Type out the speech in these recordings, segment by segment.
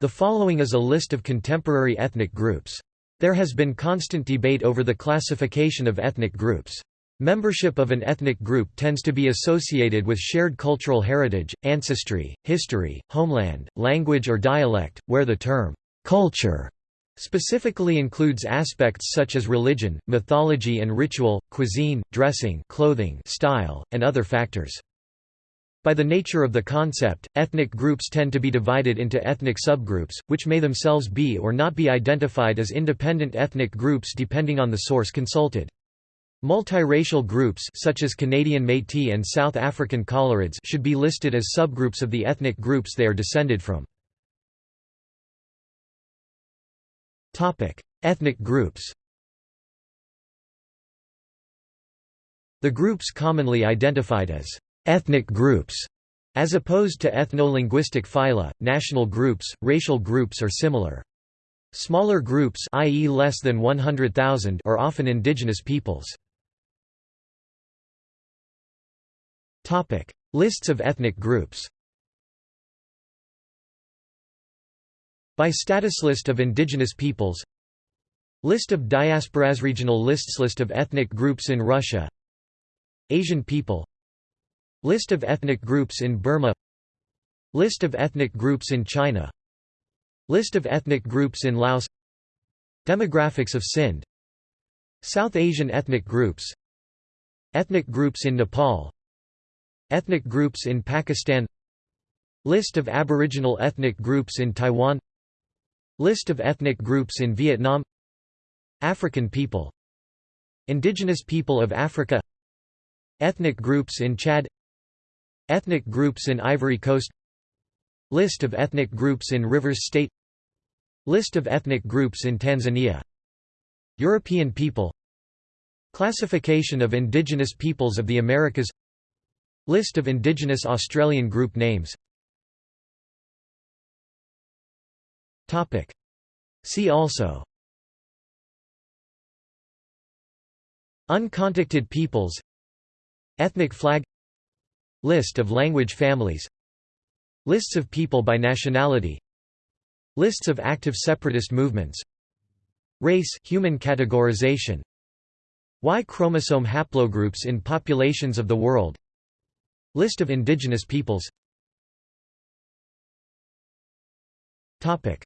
The following is a list of contemporary ethnic groups. There has been constant debate over the classification of ethnic groups. Membership of an ethnic group tends to be associated with shared cultural heritage, ancestry, history, homeland, language or dialect, where the term culture specifically includes aspects such as religion, mythology and ritual, cuisine, dressing, clothing, style, and other factors. By the nature of the concept, ethnic groups tend to be divided into ethnic subgroups, which may themselves be or not be identified as independent ethnic groups depending on the source consulted. Multiracial groups such as Canadian Métis and South African Coloureds should be listed as subgroups of the ethnic groups they are descended from. ethnic groups The groups commonly identified as ethnic groups, as opposed to ethno-linguistic phyla, national groups, racial groups or similar. Smaller groups i.e. less than 100,000 are often indigenous peoples. Topic: Lists of ethnic groups. By status list of indigenous peoples List of diasporas Regional lists List of ethnic groups in Russia Asian people List of ethnic groups in Burma. List of ethnic groups in China. List of ethnic groups in Laos. Demographics of Sindh. South Asian ethnic groups. Ethnic groups in Nepal. Ethnic groups in Pakistan. List of Aboriginal ethnic groups in Taiwan. List of ethnic groups in Vietnam. African people. Indigenous people of Africa. Ethnic groups in Chad Ethnic groups in Ivory Coast List of ethnic groups in Rivers State List of ethnic groups in Tanzania European people Classification of indigenous peoples of the Americas List of indigenous Australian group names. See also. Uncontacted peoples. Ethnic flag List of language families Lists of people by nationality Lists of active separatist movements Race human categorization Y chromosome haplogroups in populations of the world List of indigenous peoples. Topic.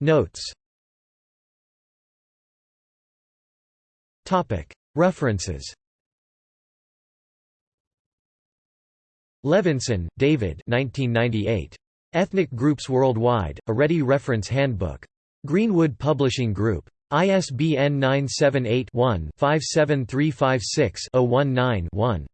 Notes. Topic. References Levinson, David 1998. Ethnic Groups Worldwide, a Ready Reference Handbook. Greenwood Publishing Group. ISBN 978 one 57356 19 one